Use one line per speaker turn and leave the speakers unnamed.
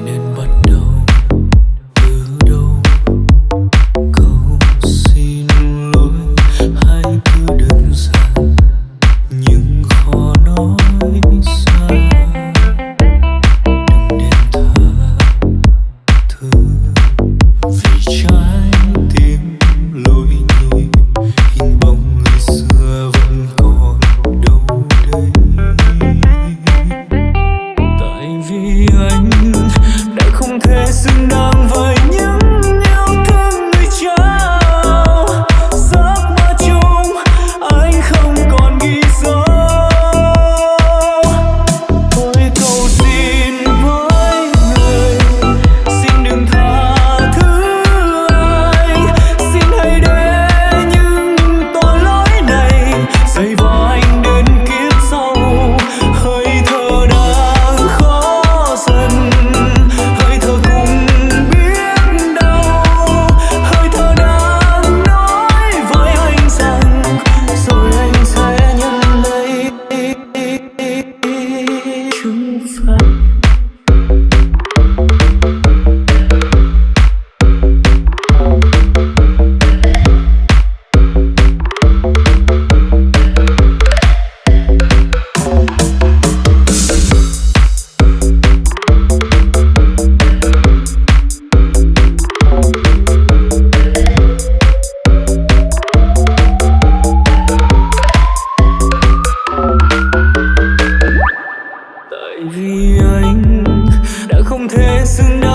nên mất không thể xứng